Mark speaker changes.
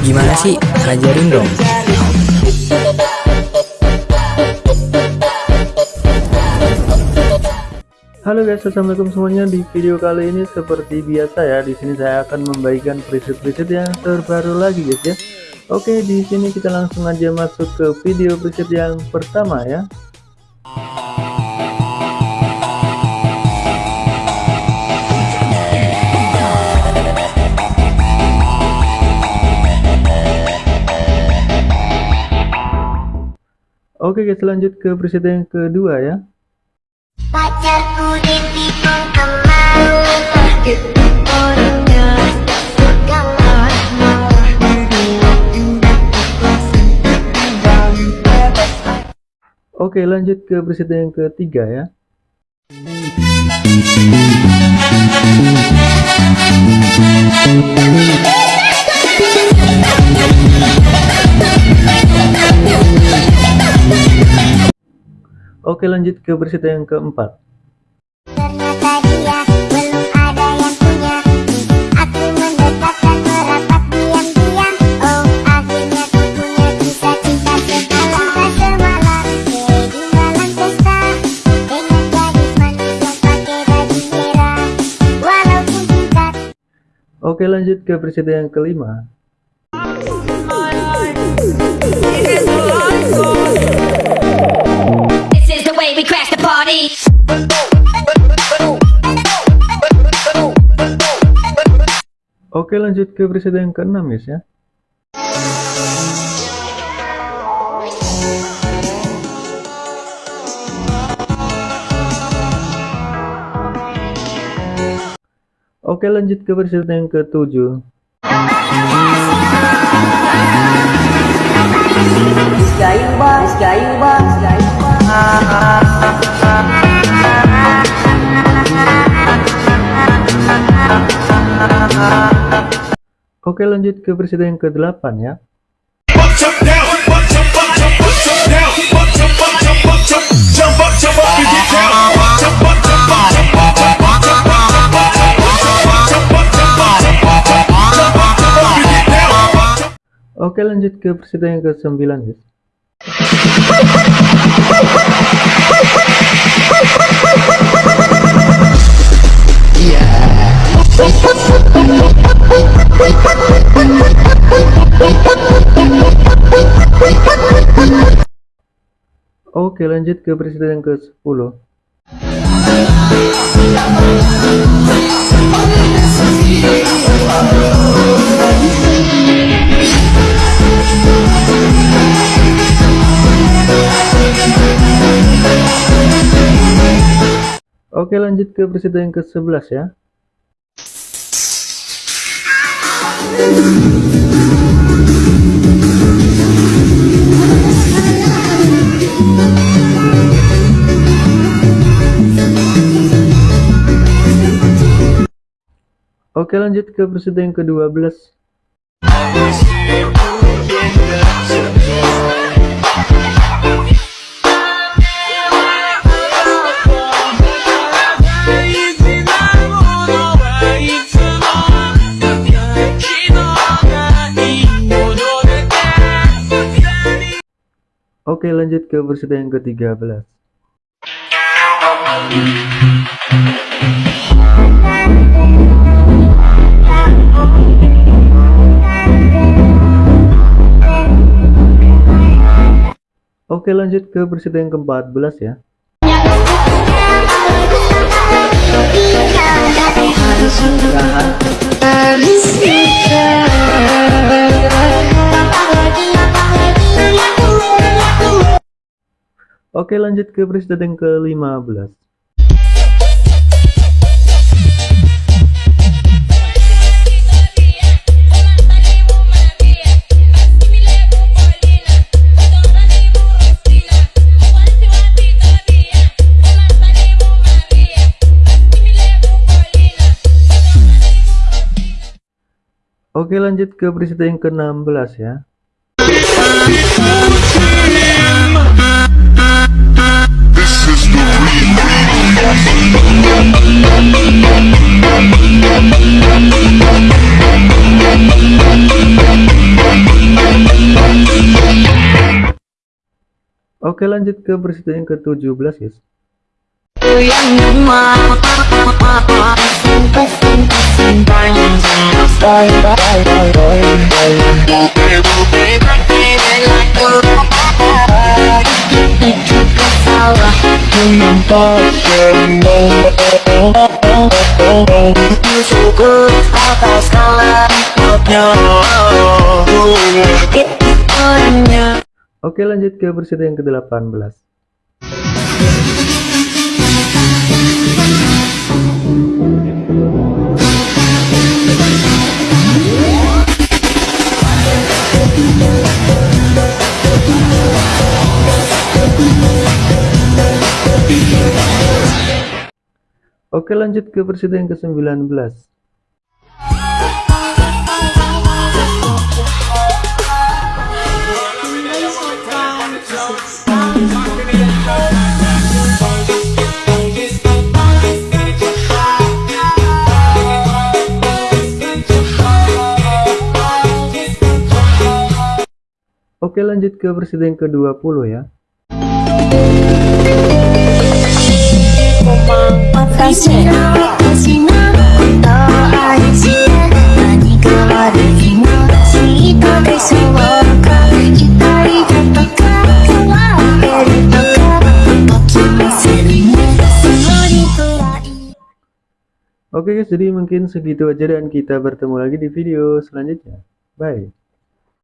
Speaker 1: Gimana sih? Ajarin dong.
Speaker 2: Halo guys, assalamualaikum semuanya. Di video kali ini seperti biasa ya, di sini saya akan membagikan preset-preset yang terbaru lagi guys ya. Oke, di sini kita langsung aja masuk ke video preset yang pertama ya. Oke guys lanjut ke preset yang kedua ya.
Speaker 3: Pacarku
Speaker 2: Oke lanjut ke preset yang ketiga ya Oke lanjut ke berita yang keempat.
Speaker 3: Ternyata dia belum ada yang punya. Aku mendekat dan merapat diam-diam. Oh akhirnya ku punya kisah cinta semalam. semalam. Di malam pesta dengan gadis manis yang pakai baju merah. Walaupun singkat.
Speaker 2: Oke lanjut ke berita yang kelima. Oke lanjut ke presiden yang keenam ya. Oke lanjut ke presiden yang ketujuh.
Speaker 4: Gayung bang, gayung bang, gayung bang.
Speaker 2: Oke lanjut ke presiden yang ke-8 ya. Oke lanjut ke presiden yang ke-9 guys. Oke lanjut ke presiden yang ke-10 Oke lanjut ke presiden yang ke-11 ya Oke lanjut ke presiden yang ke-12 Oke lanjut ke presiden yang ke-13 Oke lanjut ke presiden yang ke-14 ya Oke lanjut ke presiden yang ke-15 Oke lanjut ke presiden yang ke-16 ya
Speaker 5: Oke lanjut ke presiden yang ke-17 guys. Oke lanjut ke presiden yang ke-18. Oke lanjut ke presiden yang ke-19. Oke lanjut ke presiden yang ke-20 ya. Oke guys, jadi mungkin segitu aja dan kita bertemu lagi di video selanjutnya. Bye.